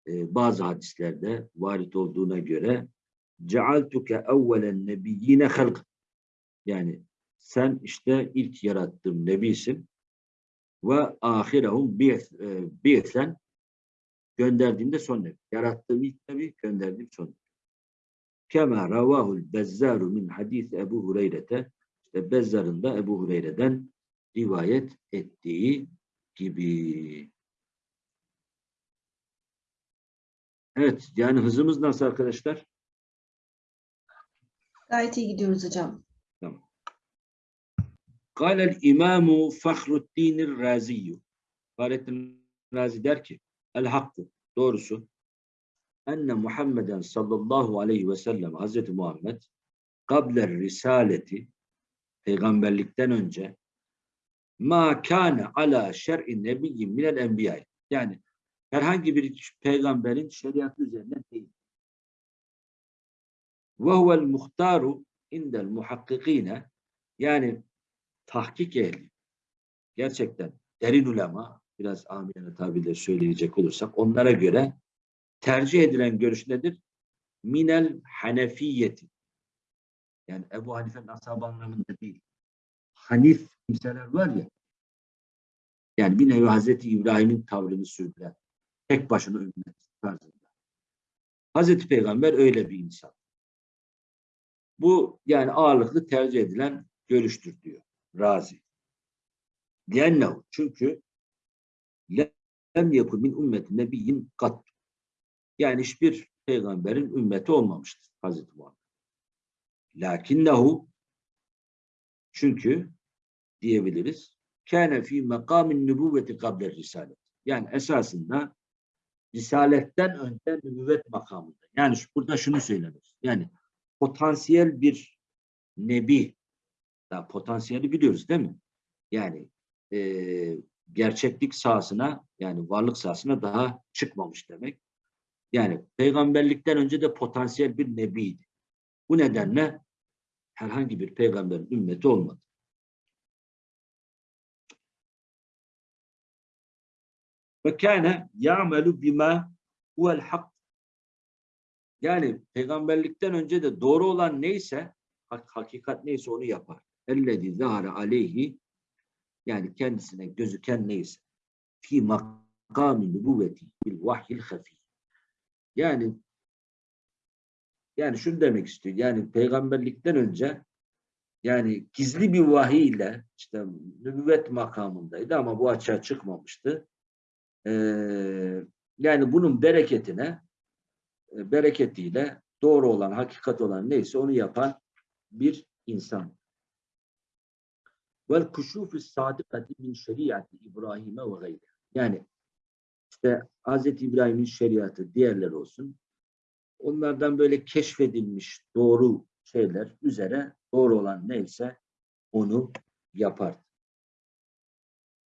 e, bazı hadislerde varit olduğuna göre cealtuke evvelen nebiyyine halk yani sen işte ilk yarattığım nebisin ve ahirehum bi'sen e, gönderdiğimde son nebi. Yarattığım ilk nebi, gönderdiğim son nebi. Kema ravahul bezzaru min hadis Ebu Hureyre'te işte Bezzar'ın da Ebu Hureyre'den rivayet ettiği gibi. Evet, yani hızımız nasıl arkadaşlar? Gayet iyi gidiyoruz hocam. Kâlel imâmu Fahruddinir Raziyyü. Fahrettin Razi der ki, el hakkı, doğrusu, enne Muhammeden sallallahu aleyhi ve sellem Hazreti Muhammed kabler risaleti peygamberlikten önce ma kâne ala şer'i nebiyyin minel enbiya yani herhangi bir peygamberin şeriatı üzerine değil. Ve huvel muhtaru indel muhakkikine yani tahkik ehli, gerçekten derin ulema, biraz amiyane tabirle söyleyecek olursak, onlara göre tercih edilen görüş nedir? Minel hanefiyeti. Yani Ebu Hanife'nin ashabı anlamında değil. Hanif kimseler var ya. Yani bir nevi Hazreti İbrahim'in tavrını sürdüren. Tek başına ümmet tarzında. Hazreti Peygamber öyle bir insan. Bu yani ağırlıklı tercih edilen görüştür diyor Razi. Diyennehu. Çünkü lem yakun min ümmeti nebiyyin kat. Yani hiçbir peygamberin ümmeti olmamıştır Hazreti Muhammed. Lakinnehu çünkü diyebiliriz kâne fî mekâmin nübüvveti kabler risalet. Yani esasında risaletten önce nübüvvet makamında. Yani burada şunu söylemek. Yani potansiyel bir nebi. Ya potansiyeli biliyoruz değil mi? Yani eee, gerçeklik sahasına yani varlık sahasına daha çıkmamış demek. Yani peygamberlikten önce de potansiyel bir nebiydi. Bu nedenle herhangi bir peygamberin ümmeti olmadı. Ve kâne ya'melu bima huvel hak. Yani peygamberlikten önce de doğru olan neyse, hak- hakikat neyse onu yapar. Ellezî zâhare aleyhi yani kendisine gözüken neyse. Fi makâmin nübüvveti bil vahyil hafî. Yani yani şunu demek istiyor. Yani peygamberlikten önce yani gizli bir vahiy ile işte nübüvvet makamındaydı ama bu açığa çıkmamıştı. Ee, yani bunun bereketine bereketiyle doğru olan, hakikat olan neyse onu yapan bir insan. Vel kuşufu sadikati min şeriatı İbrahim'e ve gayri. Yani işte Hz. İbrahim'in şeriatı diğerler olsun. Onlardan böyle keşfedilmiş doğru şeyler üzere doğru olan neyse onu yapar.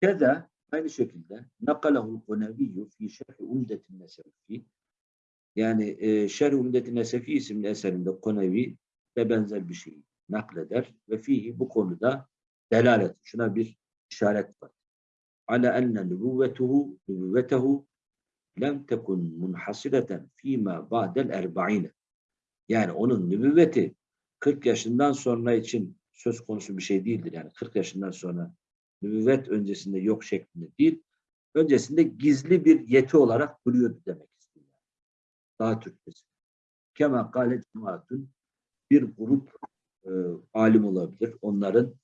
Keza aynı şekilde nakalahul koneviyyü fi şerhi umdetin nesefi yani e, Şerh Umdeti Nesefi isimli eserinde Konevi de benzer bir şey nakleder ve fihi bu konuda delalet. Şuna bir işaret var. Ala enne nübüvvetuhu nübüvvetehu lem tekun munhasireten fîmâ ba'del erba'ine. Yani onun nübüvveti 40 yaşından sonra için söz konusu bir şey değildir. Yani 40 yaşından sonra nübüvvet öncesinde yok şeklinde değil. Öncesinde gizli bir yeti olarak duruyordu demek. Daha Türkçesi. Kema kâle cemaatun bir grup e, alim olabilir. Onların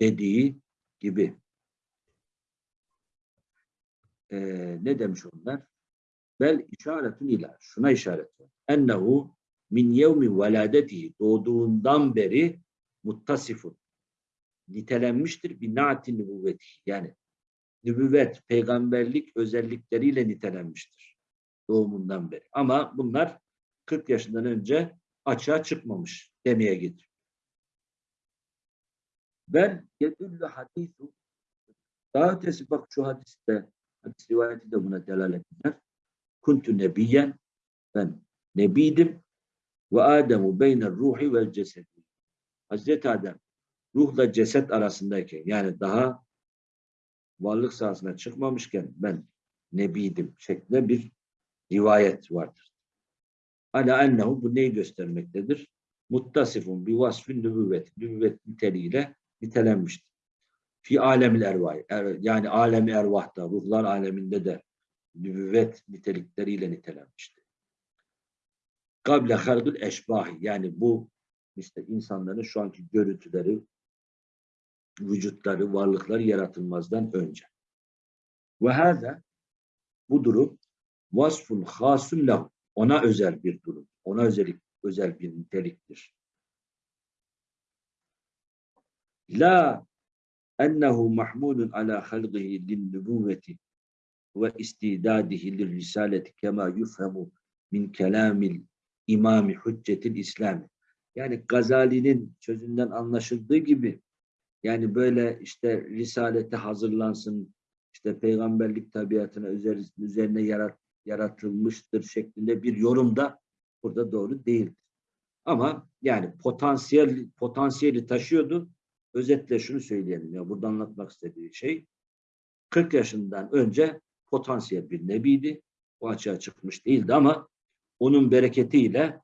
dediği gibi. E, ne demiş onlar? Bel işaretun ila. Şuna işaret var. Ennehu min yevmi veladetihi doğduğundan beri muttasifun. Nitelenmiştir bir naati nübüvveti. Yani nübüvvet, peygamberlik özellikleriyle nitelenmiştir. Doğumundan beri. Ama bunlar 40 yaşından önce açığa çıkmamış demeye getir. Ben yedüllü hadisu daha ötesi bak şu hadiste hadis rivayeti de buna delalet eder. Kuntu nebiyen ben nebiydim ve Ademu beyner ruhi vel cesedi. Hazreti Adem ruhla ceset arasındayken yani daha varlık sahasına çıkmamışken ben nebiydim şeklinde bir rivayet vardır. Ala ennehu bu neyi göstermektedir? Muttasifun bi vasfin nübüvvet. Nübüvvet niteliğiyle nitelenmiştir. Fi alemil ervah. Er, yani alemi ervahta, ruhlar aleminde de nübüvvet nitelikleriyle nitelenmiştir. Kable halgül eşbahi. Yani bu işte insanların şu anki görüntüleri, vücutları, varlıkları yaratılmazdan önce. Ve hâzâ bu durum vasfun hasun lahu. Ona özel bir durum. Ona özellik, özel bir niteliktir. La ennehu mahmulun ala halqihi lin nübüvveti ve istidadihi lir risaleti kema yufhemu min kelamil imami hüccetil İslami. Yani Gazali'nin sözünden anlaşıldığı gibi yani böyle işte risalete hazırlansın, işte peygamberlik tabiatına üzer- üzerine yarat, yaratılmıştır şeklinde bir yorum da burada doğru değildir. Ama yani potansiyel potansiyeli taşıyordu. Özetle şunu söyleyelim ya burada anlatmak istediği şey 40 yaşından önce potansiyel bir nebiydi. O açığa çıkmış değildi ama onun bereketiyle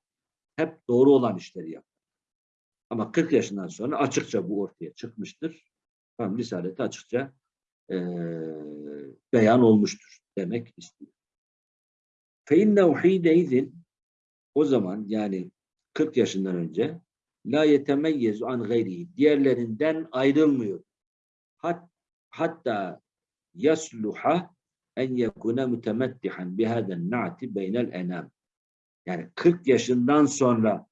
hep doğru olan işleri yaptı. Ama 40 yaşından sonra açıkça bu ortaya çıkmıştır. Tam Risaleti açıkça eee, beyan olmuştur demek istiyor. فَاِنَّهُ حِينَ O zaman yani 40 yaşından önce la yetemeyyezu an gayrihi diğerlerinden ayrılmıyor. Hat, hatta yasluha en yekune mütemettihan bihaden na'ti beynel enam. Yani 40 yaşından sonra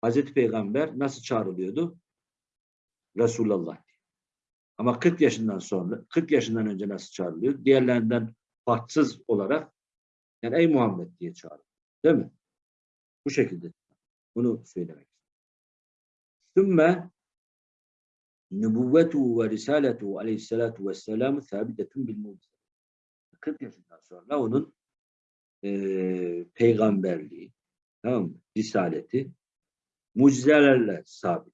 Hazreti Peygamber nasıl çağrılıyordu? Resulullah. diye. Ama 40 yaşından sonra, 40 yaşından önce nasıl çağrılıyor? Diğerlerinden farksız olarak yani ey Muhammed diye çağrılıyor. Değil mi? Bu şekilde. Bunu söylemek. ثُمَّ nübüvvetu ve risalatu aleyhissalatu vesselamu sabidetun bil mucize. 40 yaşından sonra onun eee, peygamberliği, tamam mı? Risaleti mucizelerle sabit.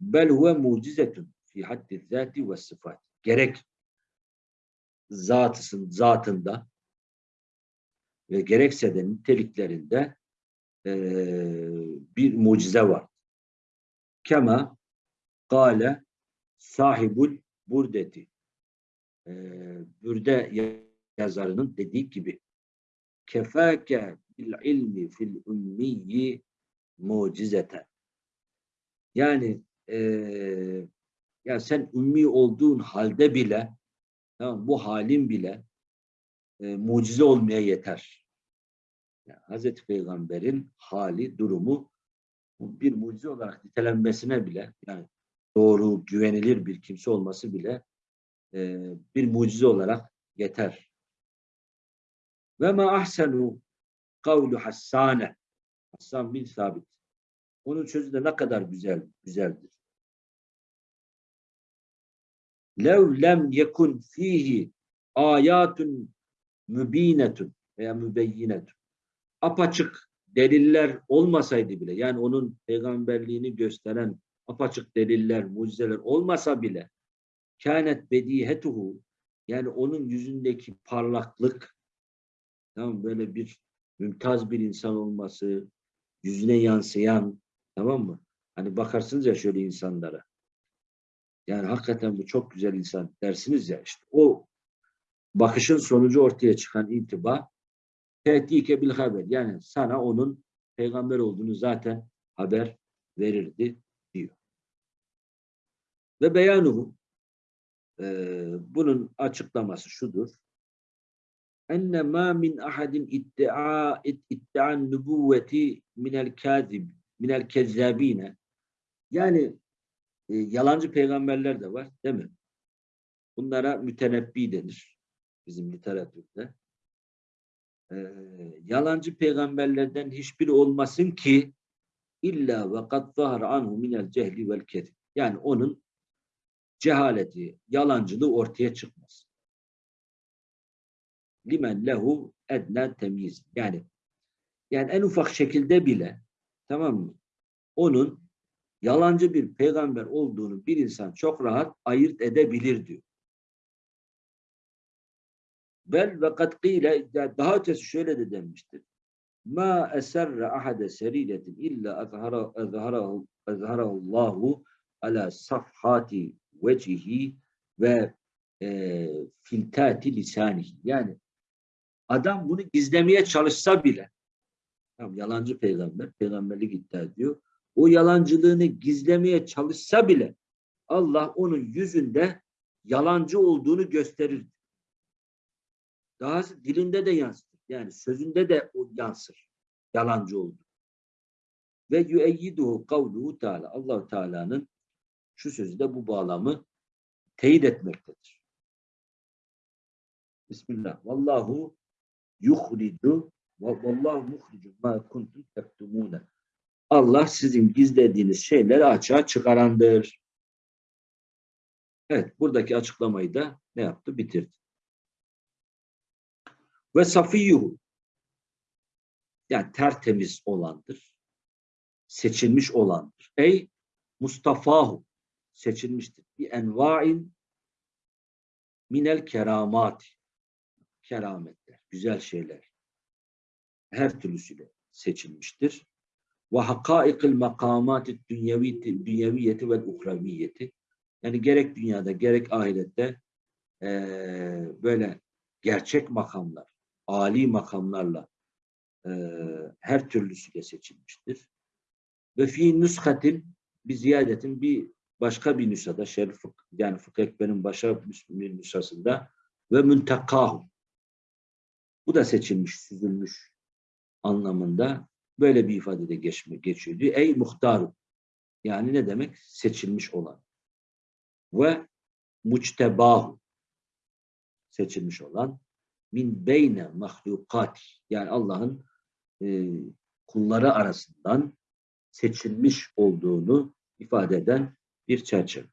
Bel huve mucizetun fi haddi zati ve sıfat. Gerek zatısın, zatında ve gerekse de niteliklerinde eee, bir mucize var. Kema Kale sahibul burdeti. Ee, bürde yazarının dediği gibi kefake bil ilmi fil ummiyi mucizeten. Yani eee ya sen ümmi olduğun halde bile tamam, bu halin bile e, mucize olmaya yeter. Yani Hazreti Peygamber'in hali, durumu bir mucize olarak nitelenmesine bile yani doğru, güvenilir bir kimse olması bile e, bir mucize olarak yeter. Ve ma ahsenu kavlu hassane. Hassan bin Sabit. Onun sözü de ne kadar güzel, güzeldir. Lev lem yekun fihi ayatun mübinetun veya mübeyyinetun. Apaçık deliller olmasaydı bile yani onun peygamberliğini gösteren apaçık deliller, mucizeler olmasa bile kânet bedihetuhu yani onun yüzündeki parlaklık tamam böyle bir mümtaz bir insan olması, yüzüne yansıyan tamam mı? Hani bakarsınız ya şöyle insanlara. Yani hakikaten bu çok güzel insan dersiniz ya işte o bakışın sonucu ortaya çıkan intiba tehdike bil haber. Yani sana onun peygamber olduğunu zaten haber verirdi diyor. Ve beyanuhu e, bunun açıklaması şudur. Enne ma min ahadin iddia iddian nübüvveti minel kazib minel kezzabine yani e, yalancı peygamberler de var değil mi? Bunlara mütenebbi denir bizim literatürde. E, yalancı peygamberlerden hiçbiri olmasın ki illa ve kad zahara anhu minel cehli vel kezib. Yani onun cehaleti, yalancılığı ortaya çıkmaz. Limen lehu edna temyiz. Yani yani en ufak şekilde bile tamam mı? Onun yalancı bir peygamber olduğunu bir insan çok rahat ayırt edebilir diyor. Bel ve kad kıyle daha ötesi şöyle de denmiştir. Ma eserre ahade seriletin illa azharahullahu ala safhati vecihi ve e, filtati lisanihi. Yani adam bunu gizlemeye çalışsa bile tamam, yalancı peygamber, peygamberlik iddia ediyor. O yalancılığını gizlemeye çalışsa bile Allah onun yüzünde yalancı olduğunu gösterir. Dahası dilinde de yansır. Yani sözünde de o yansır. Yalancı oldu. Ve yüeyyiduhu kavluhu Teala. allah Teala'nın şu sözü de bu bağlamı teyit etmektedir. Bismillah. Vallahu yuhricu ve vallahu muhricu ma kuntum tektumune. Allah sizin gizlediğiniz şeyleri açığa çıkarandır. Evet, buradaki açıklamayı da ne yaptı? Bitirdi. Ve safiyyuhu yani tertemiz olandır. Seçilmiş olandır. Ey Mustafahu seçilmiştir. Bir envain minel keramat kerametler, güzel şeyler her türlüsüyle seçilmiştir. ve hakaikil makamat dünyeviyeti ve uhraviyeti. Yani gerek dünyada gerek ahirette eee, böyle gerçek makamlar, âli makamlarla eee, her türlüsüyle seçilmiştir. Ve fi nüskatin bir ziyadetin bir başka bir nüshada şerif yani fıkh ekberin başka bir nüshasında ve müntekahu. Bu da seçilmiş, süzülmüş anlamında böyle bir ifadede geçme, geçiyordu. Ey muhtaru. Yani ne demek? Seçilmiş olan. Ve muctebahu. Seçilmiş olan. Min beyne mahlukat. Yani Allah'ın e, kulları arasından seçilmiş olduğunu ifade eden bir çerçeve.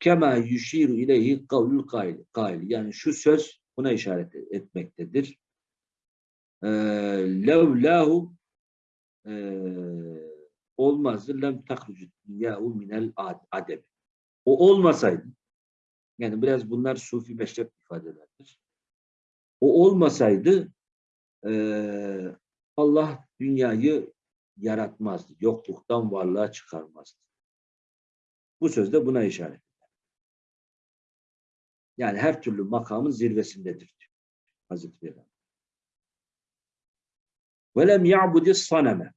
Kema yuşiru ileyhi kavlul kail. Yani şu söz buna işaret etmektedir. Ee, levlahu eee olmazdı lem tahrucu yahu minel ad- adem. O olmasaydı yani biraz bunlar sufi meşrep ifadelerdir. O olmasaydı eee, Allah dünyayı yaratmazdı. Yokluktan varlığa çıkarmazdı. Bu söz de buna işaret eder. Yani her türlü makamın zirvesindedir diyor Hazreti Peygamber. Velem ya'budis saneme.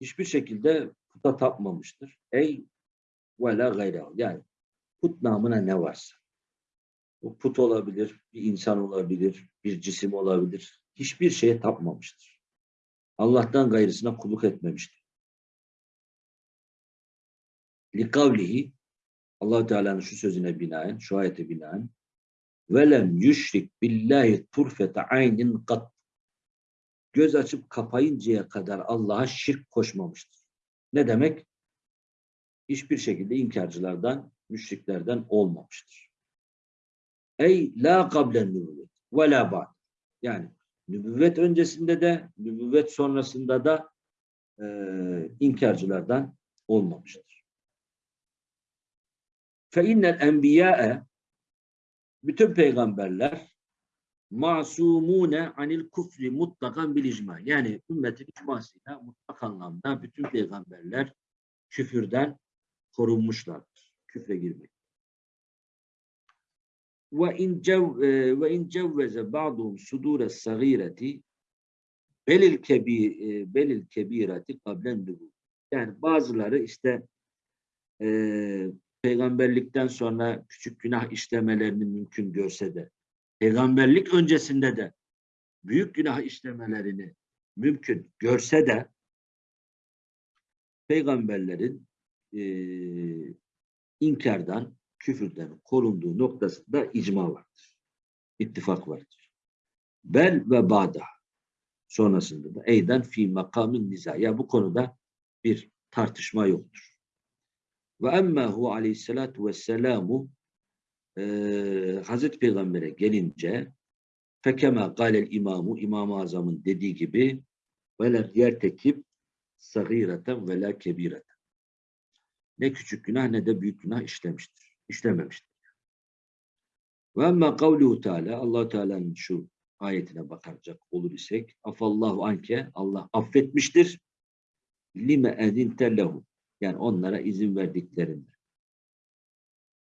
Hiçbir şekilde puta tapmamıştır. Ey la gayrehu. Yani put namına ne varsa. Bu put olabilir, bir insan olabilir, bir cisim olabilir. Hiçbir şeye tapmamıştır. Allah'tan gayrısına kulluk etmemiştir. Likavlihi allah Teala'nın şu sözüne binaen, şu ayete binaen velem yüşrik billahi turfete aynin kat göz açıp kapayıncaya kadar Allah'a şirk koşmamıştır. Ne demek? Hiçbir şekilde inkarcılardan, müşriklerden olmamıştır. Ey la kablen nübüvvet ve la ba'd. Yani nübüvvet öncesinde de, nübüvvet sonrasında da e, inkarcılardan olmamıştır. Fe innel enbiya'e bütün peygamberler masumune anil kufri mutlakan bil icma. Yani ümmetin icmasıyla mutlak anlamda bütün peygamberler küfürden korunmuşlardır. Küfre girmek. Ve in cev e, ve in cevveze ba'dhum sudure sagireti belil kebi e, belil kebireti kablen. Yani bazıları işte e, peygamberlikten sonra küçük günah işlemelerini mümkün görse de peygamberlik öncesinde de büyük günah işlemelerini mümkün görse de peygamberlerin e, inkardan, küfürden korunduğu noktasında icma vardır. İttifak vardır. Bel ve ba'da sonrasında da eyden fi makamin niza. Ya bu konuda bir tartışma yoktur. Ve emme hu aleyhissalatu vesselamu e, Hazreti Peygamber'e gelince fekeme galel imamu İmam-ı Azam'ın dediği gibi veler yertekip sagireten ve la kebireten. Ne küçük günah ne de büyük günah işlemiştir. İşlememiştir. Ve emme kavluhu teala allah Teala'nın şu ayetine bakacak olur isek afallahu anke Allah affetmiştir lime edinte lehu yani onlara izin verdiklerinde.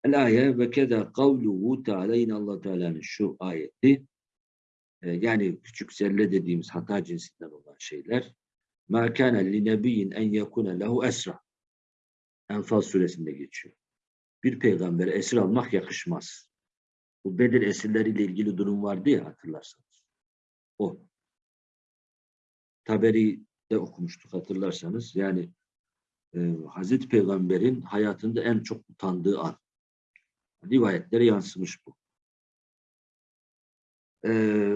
El ayet ve keda kavluhu teala yine allah Teala'nın şu ayeti e, yani küçük zerre dediğimiz hata cinsinden olan şeyler ma kana li nebiyyin en yekuna lehu esra Enfal suresinde geçiyor. Bir peygambere esir almak yakışmaz. Bu Bedir esirleriyle ilgili durum vardı ya hatırlarsanız. O. Taberi'de okumuştuk hatırlarsanız. Yani e, Hazreti Peygamber'in hayatında en çok utandığı an. Rivayetlere yansımış bu. E,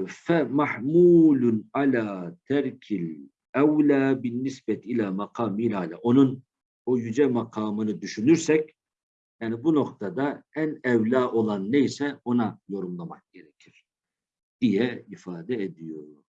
fe mahmulun ala terkil evla bin nispet ila makamil ala. Onun o yüce makamını düşünürsek yani bu noktada en evla olan neyse ona yorumlamak gerekir diye ifade ediyor.